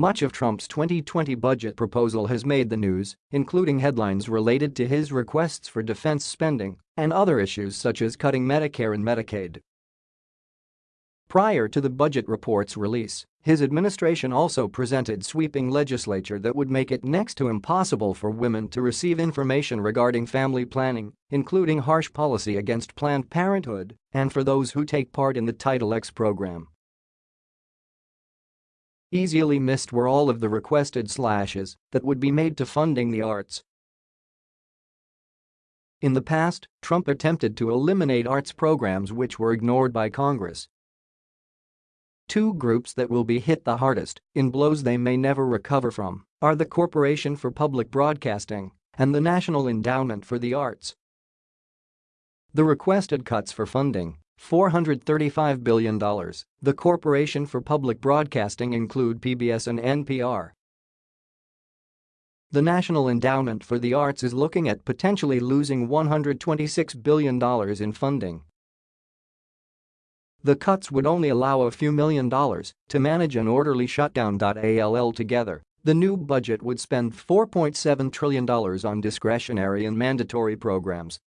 Much of Trump's 2020 budget proposal has made the news, including headlines related to his requests for defense spending and other issues such as cutting Medicare and Medicaid. Prior to the budget report's release, his administration also presented sweeping legislature that would make it next to impossible for women to receive information regarding family planning, including harsh policy against Planned Parenthood and for those who take part in the Title X program. Easily missed were all of the requested slashes that would be made to funding the arts. In the past, Trump attempted to eliminate arts programs which were ignored by Congress. Two groups that will be hit the hardest, in blows they may never recover from, are the Corporation for Public Broadcasting and the National Endowment for the Arts. The requested cuts for funding $435 billion. The Corporation for Public Broadcasting include PBS and NPR. The National Endowment for the Arts is looking at potentially losing $126 billion in funding. The cuts would only allow a few million dollars to manage an orderly shutdown. All together, the new budget would spend $4.7 trillion on discretionary and mandatory programs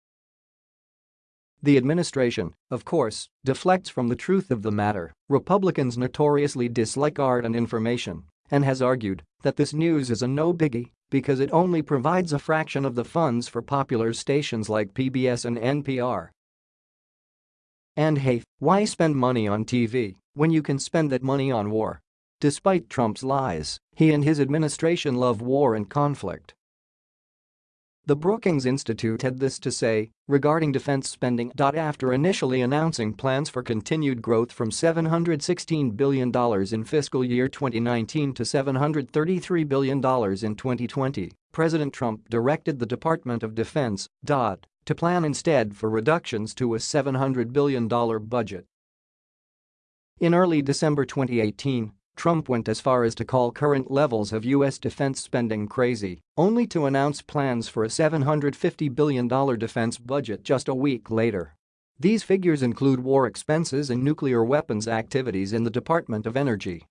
the administration, of course, deflects from the truth of the matter. Republicans notoriously dislike art and information and has argued that this news is a no-biggie because it only provides a fraction of the funds for popular stations like PBS and NPR. And hey, why spend money on TV when you can spend that money on war? Despite Trump's lies, he and his administration love war and conflict. The Brookings Institute had this to say regarding defense spending. After initially announcing plans for continued growth from $716 billion in fiscal year 2019 to $733 billion in 2020, President Trump directed the Department of Defense to plan instead for reductions to a $700 billion budget. In early December 2018, Trump went as far as to call current levels of U.S. defense spending crazy, only to announce plans for a $750 billion defense budget just a week later. These figures include war expenses and nuclear weapons activities in the Department of Energy.